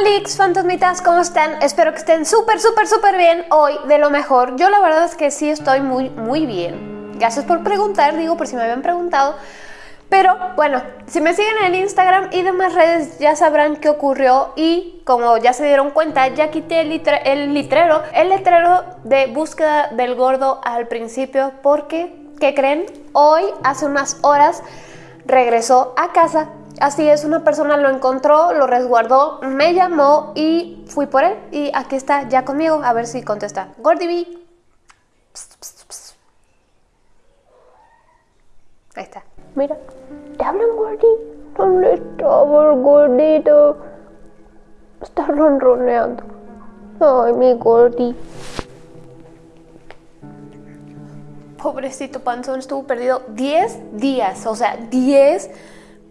Hola fantasmitas, ¿cómo están? Espero que estén súper, súper, súper bien hoy, de lo mejor. Yo la verdad es que sí estoy muy, muy bien. Gracias por preguntar, digo, por si me habían preguntado. Pero bueno, si me siguen en Instagram y demás redes ya sabrán qué ocurrió y como ya se dieron cuenta, ya quité el, el litrero, el letrero de búsqueda del gordo al principio porque, ¿qué creen? Hoy, hace unas horas, regresó a casa Así es, una persona lo encontró, lo resguardó, me llamó y fui por él. Y aquí está ya conmigo, a ver si contesta. Gordy B. Ahí está. Mira, ¿te hablan Gordy? ¿Dónde estaba el gordito? Está ronroneando. Ay, mi Gordy. Pobrecito panzón, estuvo perdido 10 días, o sea, 10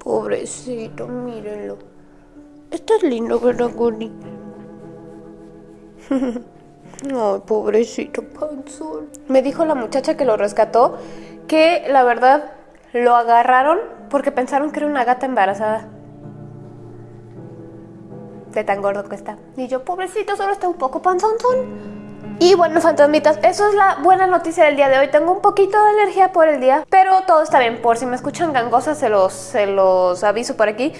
Pobrecito, mírenlo. Estás lindo, ¿verdad, Gordy? Ay, pobrecito panzón. Me dijo la muchacha que lo rescató que la verdad lo agarraron porque pensaron que era una gata embarazada. De tan gordo que está. Y yo, pobrecito, solo está un poco panzón. Y bueno, fantasmitas, eso es la buena noticia del día de hoy. Tengo un poquito de alergia por el día, pero todo está bien. Por si me escuchan gangosas, se los, se los aviso por aquí.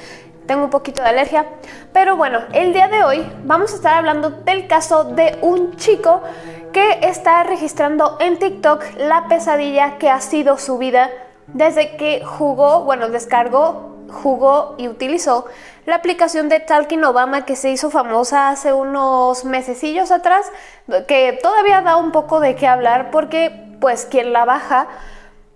Tengo un poquito de alergia. Pero bueno, el día de hoy vamos a estar hablando del caso de un chico que está registrando en TikTok la pesadilla que ha sido su vida desde que jugó, bueno, descargó jugó y utilizó la aplicación de Talking Obama que se hizo famosa hace unos mesecillos atrás, que todavía da un poco de qué hablar porque pues quien la baja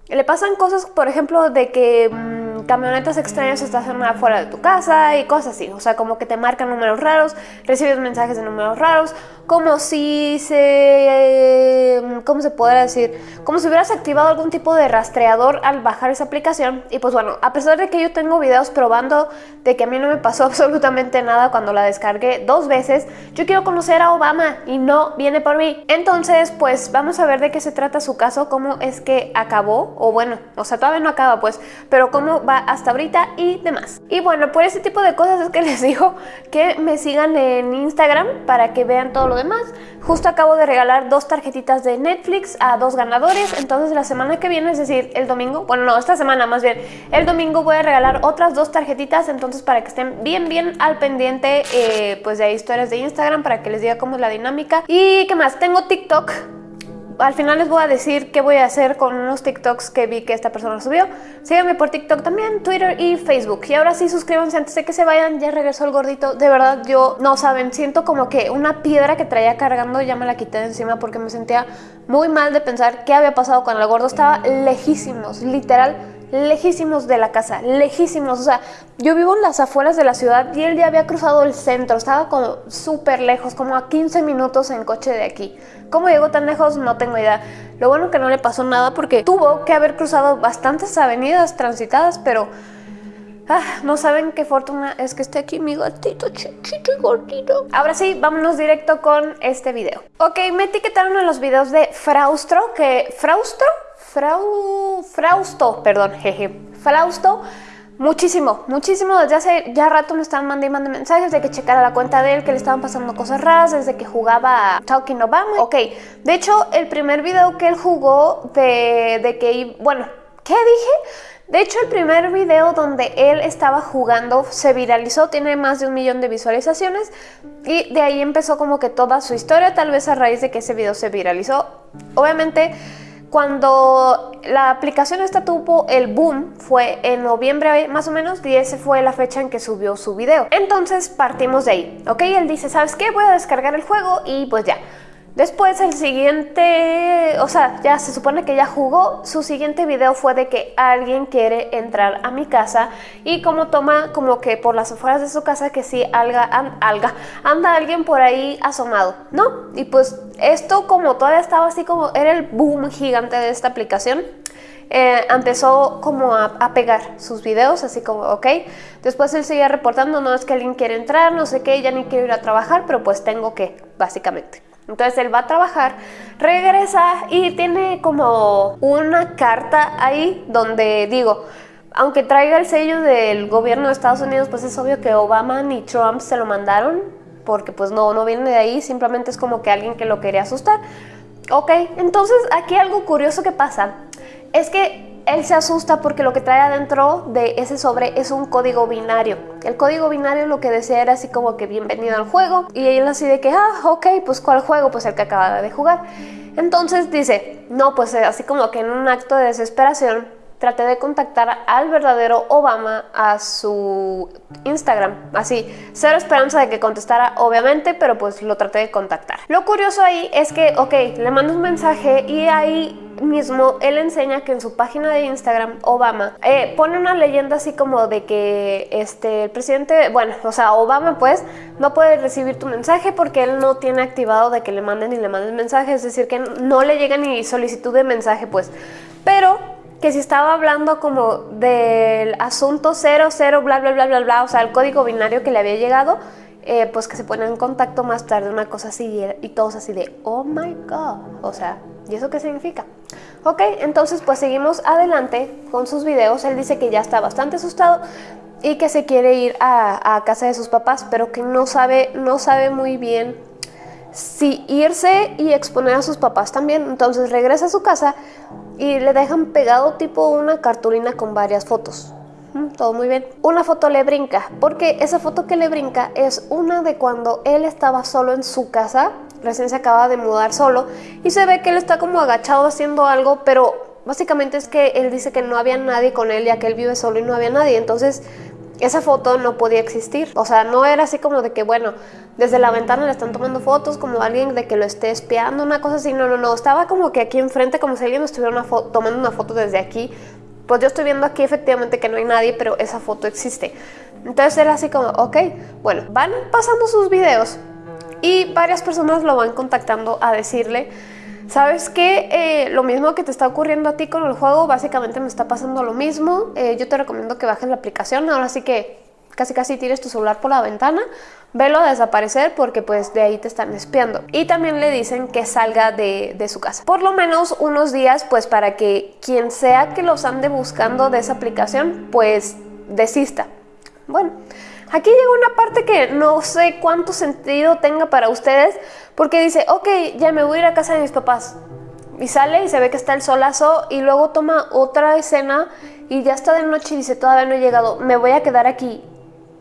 le pasan cosas, por ejemplo, de que mm, camionetas extrañas estacionan afuera de tu casa y cosas así. O sea, como que te marcan números raros, recibes mensajes de números raros, como si se... ¿Cómo se podrá decir? Como si hubieras activado algún tipo de rastreador al bajar esa aplicación. Y pues bueno, a pesar de que yo tengo videos probando de que a mí no me pasó absolutamente nada cuando la descargué dos veces, yo quiero conocer a Obama y no viene por mí. Entonces, pues vamos a ver de qué se trata su caso, cómo es que acabó, o bueno, o sea, todavía no acaba pues, pero cómo va hasta ahorita y demás. Y bueno, por ese tipo de cosas es que les digo que me sigan en Instagram para que vean todo lo demás. Justo acabo de regalar dos tarjetitas de Netflix a dos ganadores, entonces la semana que viene, es decir, el domingo, bueno no, esta semana más bien, el domingo voy a regalar otras dos tarjetitas, entonces para que estén bien bien al pendiente eh, pues de historias de Instagram para que les diga cómo es la dinámica. Y qué más, tengo TikTok, al final les voy a decir qué voy a hacer con unos TikToks que vi que esta persona subió. Síganme por TikTok también, Twitter y Facebook. Y ahora sí, suscríbanse antes de que se vayan. Ya regresó el gordito. De verdad, yo, no saben, siento como que una piedra que traía cargando ya me la quité de encima porque me sentía muy mal de pensar qué había pasado con el gordo. Estaba lejísimos, literal lejísimos de la casa, lejísimos. O sea, yo vivo en las afueras de la ciudad y él ya había cruzado el centro, estaba como súper lejos, como a 15 minutos en coche de aquí. ¿Cómo llegó tan lejos? No tengo idea. Lo bueno que no le pasó nada porque tuvo que haber cruzado bastantes avenidas transitadas, pero... Ah, no saben qué fortuna es que esté aquí mi gatito chiquito y gordito. Ahora sí, vámonos directo con este video. Ok, me etiquetaron en los videos de Fraustro, que... ¿Fraustro? Frau... Frausto, perdón, jeje. Frausto Muchísimo, muchísimo. Desde hace ya rato me estaban mandando y mandando mensajes de que checara la cuenta de él, que le estaban pasando cosas raras desde que jugaba Talking Obama. Ok, de hecho, el primer video que él jugó de, de que... Bueno, ¿qué dije? De hecho, el primer video donde él estaba jugando se viralizó, tiene más de un millón de visualizaciones y de ahí empezó como que toda su historia, tal vez a raíz de que ese video se viralizó. Obviamente cuando la aplicación esta tuvo el boom fue en noviembre más o menos y esa fue la fecha en que subió su video. Entonces partimos de ahí, ¿ok? Él dice, ¿sabes qué? Voy a descargar el juego y pues ya. Después el siguiente, o sea, ya se supone que ya jugó, su siguiente video fue de que alguien quiere entrar a mi casa y como toma como que por las afueras de su casa que sí alga, alga, anda alguien por ahí asomado, ¿no? Y pues esto como todavía estaba así como, era el boom gigante de esta aplicación, eh, empezó como a, a, pegar sus videos, así como, ok. Después él seguía reportando, no es que alguien quiere entrar, no sé qué, ya ni quiero ir a trabajar, pero pues tengo que, básicamente. Entonces él va a trabajar, regresa y tiene como una carta ahí donde digo, aunque traiga el sello del gobierno de Estados Unidos, pues es obvio que Obama ni Trump se lo mandaron. porque pues no, no viene de ahí, simplemente es como que alguien que lo quería asustar. Ok, entonces aquí algo curioso que pasa es que él se asusta porque lo que trae adentro de ese sobre es un código binario. El código binario lo que decía era así como que bienvenido al juego y él así de que, ah, ok, pues ¿cuál juego? Pues el que acaba de jugar. Entonces dice, no, pues así como que en un acto de desesperación traté de contactar al verdadero Obama a su Instagram. Así, cero esperanza de que contestara, obviamente, pero pues lo traté de contactar. Lo curioso ahí es que, ok, le mando un mensaje y ahí mismo él enseña que en su página de Instagram, Obama, eh, pone una leyenda así como de que este, el presidente, bueno, o sea, Obama pues no puede recibir tu mensaje porque él no tiene activado de que le manden ni le manden mensaje, es decir, que no le llega ni solicitud de mensaje pues. Pero que si estaba hablando como del asunto 00, bla, bla, bla, bla, bla, o sea, el código binario que le había llegado, eh, pues que se ponen en contacto más tarde, una cosa así, y, todos así de, oh my god, o sea, ¿y eso qué significa? Ok, entonces pues seguimos adelante con sus videos, él dice que ya está bastante asustado y que se quiere ir a, a casa de sus papás, pero que no sabe, no sabe muy bien si irse y exponer a sus papás también, entonces regresa a su casa y le dejan pegado tipo una cartulina con varias fotos. Mm, todo muy bien. Una foto le brinca, porque esa foto que le brinca es una de cuando él estaba solo en su casa, recién se acaba de mudar solo, y se ve que él está como agachado haciendo algo, pero básicamente es que él dice que no había nadie con él, ya que él vive solo y no había nadie, entonces esa foto no podía existir. O sea, no era así como de que, bueno, desde la ventana le están tomando fotos, como alguien de que lo esté espiando, una cosa así. No, no, no. Estaba como que aquí enfrente, como si alguien estuviera tomando una foto desde aquí. Pues yo estoy viendo aquí efectivamente que no hay nadie, pero esa foto existe. Entonces era así como, ok, bueno, van pasando sus videos y varias personas lo van contactando a decirle ¿Sabes qué? Eh, lo mismo que te está ocurriendo a ti con el juego, básicamente me está pasando lo mismo. Eh, yo te recomiendo que bajes la aplicación. Ahora sí que casi casi tires tu celular por la ventana, velo a desaparecer porque pues de ahí te están espiando. Y también le dicen que salga de, de, su casa. Por lo menos unos días pues para que quien sea que los ande buscando de esa aplicación pues desista. Bueno, Aquí llega una parte que no sé cuánto sentido tenga para ustedes, porque dice, ok, ya me voy a ir a casa de mis papás. Y sale y se ve que está el solazo y luego toma otra escena y ya está de noche y dice, todavía no he llegado, me voy a quedar aquí.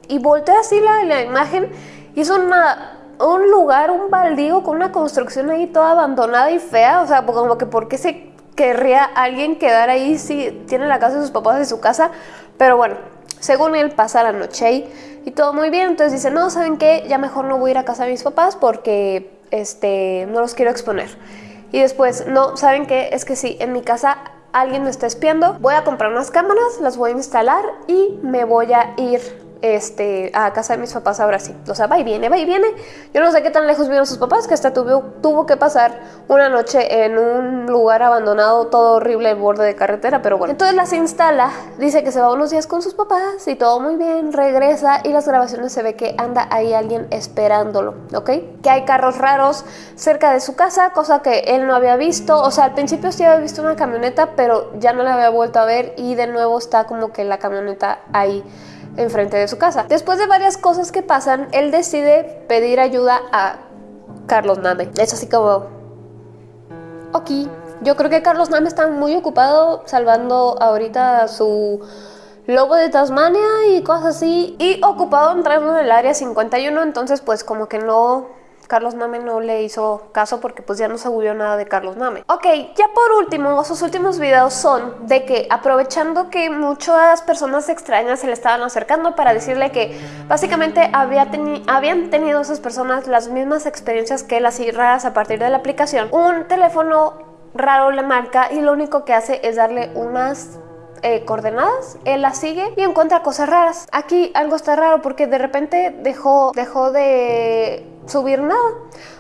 Y voltea así la, imagen y es una, un lugar, un baldío con una construcción ahí toda abandonada y fea. O sea, como que por qué se querría alguien quedar ahí si tiene la casa de sus papás de su casa. Pero bueno, según él pasa la noche ahí y todo muy bien, entonces dice, no, ¿saben qué? Ya mejor no voy a ir a casa de mis papás porque este, no los quiero exponer. Y después, no, ¿saben qué? Es que sí, en mi casa alguien me está espiando, voy a comprar unas cámaras, las voy a instalar y me voy a ir este, a casa de mis papás ahora sí. O sea, va y viene, va y viene. Yo no sé qué tan lejos vieron sus papás, que hasta tuvo, tuvo que pasar una noche en un lugar abandonado, todo horrible, el borde de carretera, pero bueno. Entonces las instala, dice que se va unos días con sus papás y todo muy bien, regresa y las grabaciones se ve que anda ahí alguien esperándolo, ¿ok? Que hay carros raros cerca de su casa, cosa que él no había visto. O sea, al principio sí había visto una camioneta, pero ya no la había vuelto a ver y de nuevo está como que la camioneta ahí enfrente de su casa. Después de varias cosas que pasan, él decide pedir ayuda a Carlos Name. Es así como, ok, yo creo que Carlos Name está muy ocupado salvando ahorita su lobo de Tasmania y cosas así, y ocupado entrando en el área 51, entonces pues como que no Carlos Name no le hizo caso porque pues ya no se nada de Carlos Name. Ok, ya por último, sus últimos videos son de que aprovechando que muchas personas extrañas se le estaban acercando para decirle que básicamente había habían tenido esas personas las mismas experiencias que él así raras a partir de la aplicación, un teléfono raro le marca y lo único que hace es darle unas eh, coordenadas, él las sigue y encuentra cosas raras. Aquí algo está raro porque de repente dejó, dejó de subir nada.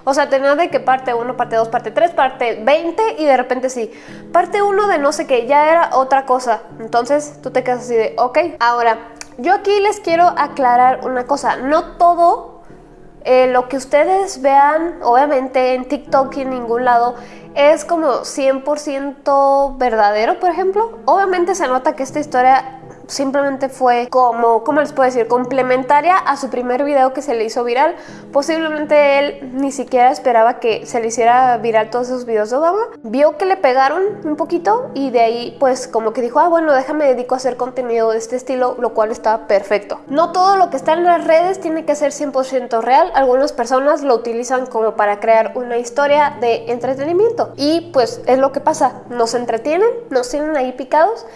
O sea, tenía de que parte 1, parte 2, parte 3, parte 20 y de repente sí. Parte 1 de no sé qué, ya era otra cosa. Entonces tú te quedas así de, ok. Ahora, yo aquí les quiero aclarar una cosa. No todo eh, lo que ustedes vean, obviamente en TikTok y en ningún lado, es como 100% verdadero, por ejemplo. Obviamente se nota que esta historia simplemente fue como, ¿cómo les puedo decir? Complementaria a su primer video que se le hizo viral. Posiblemente él ni siquiera esperaba que se le hiciera viral todos esos videos de Obama. Vio que le pegaron un poquito y de ahí pues como que dijo, ah bueno, déjame dedico a hacer contenido de este estilo, lo cual está perfecto. No todo lo que está en las redes tiene que ser 100% real. Algunas personas lo utilizan como para crear una historia de entretenimiento. Y pues es lo que pasa, nos entretienen, nos tienen ahí picados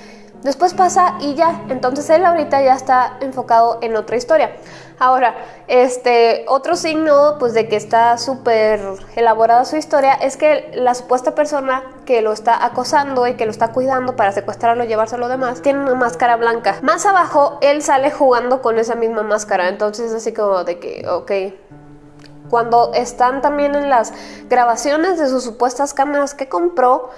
Después pasa y ya, entonces él ahorita ya está enfocado en otra historia. Ahora, este otro signo pues de que está súper elaborada su historia es que la supuesta persona que lo está acosando y que lo está cuidando para secuestrarlo y llevarse lo demás tiene una máscara blanca. Más abajo él sale jugando con esa misma máscara, entonces así como de que, ok, cuando están también en las grabaciones de sus supuestas cámaras que compró,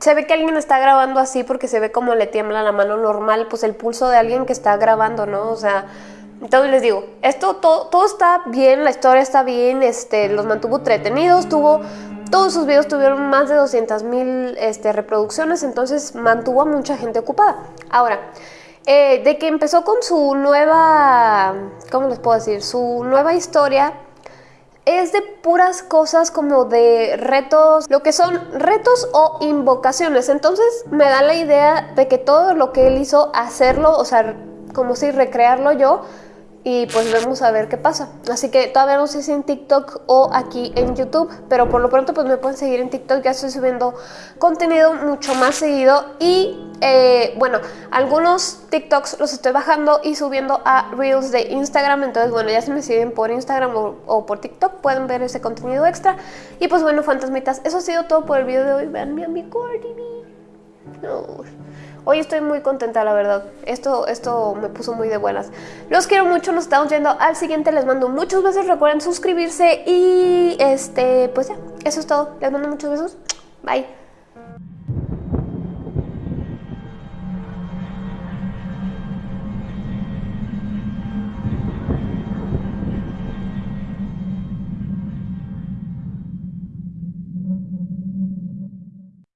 se ve que alguien está grabando así porque se ve como le tiembla la mano normal, pues el pulso de alguien que está grabando, ¿no? O sea, entonces les digo, esto todo, todo está bien, la historia está bien, este, los mantuvo entretenidos, tuvo, todos sus videos tuvieron más de 200 mil este, reproducciones, entonces mantuvo a mucha gente ocupada. Ahora, eh, de que empezó con su nueva, ¿cómo les puedo decir? Su nueva historia es de puras cosas como de retos, lo que son retos o invocaciones. Entonces me da la idea de que todo lo que él hizo, hacerlo, o sea, como si recrearlo yo, y pues vamos a ver qué pasa. Así que todavía no sé si en TikTok o aquí en YouTube, pero por lo pronto pues me pueden seguir en TikTok, ya estoy subiendo contenido mucho más seguido y eh, bueno, algunos TikToks los estoy bajando y subiendo a Reels de Instagram, entonces bueno, ya se me siguen por Instagram o, por TikTok, pueden ver ese contenido extra. Y pues bueno, fantasmitas, eso ha sido todo por el video de hoy, vean mi amigo No. Hoy estoy muy contenta, la verdad. Esto, esto me puso muy de buenas. Los quiero mucho, nos estamos viendo al siguiente. Les mando muchos besos. Recuerden suscribirse y este, pues ya, eso es todo. Les mando muchos besos. Bye.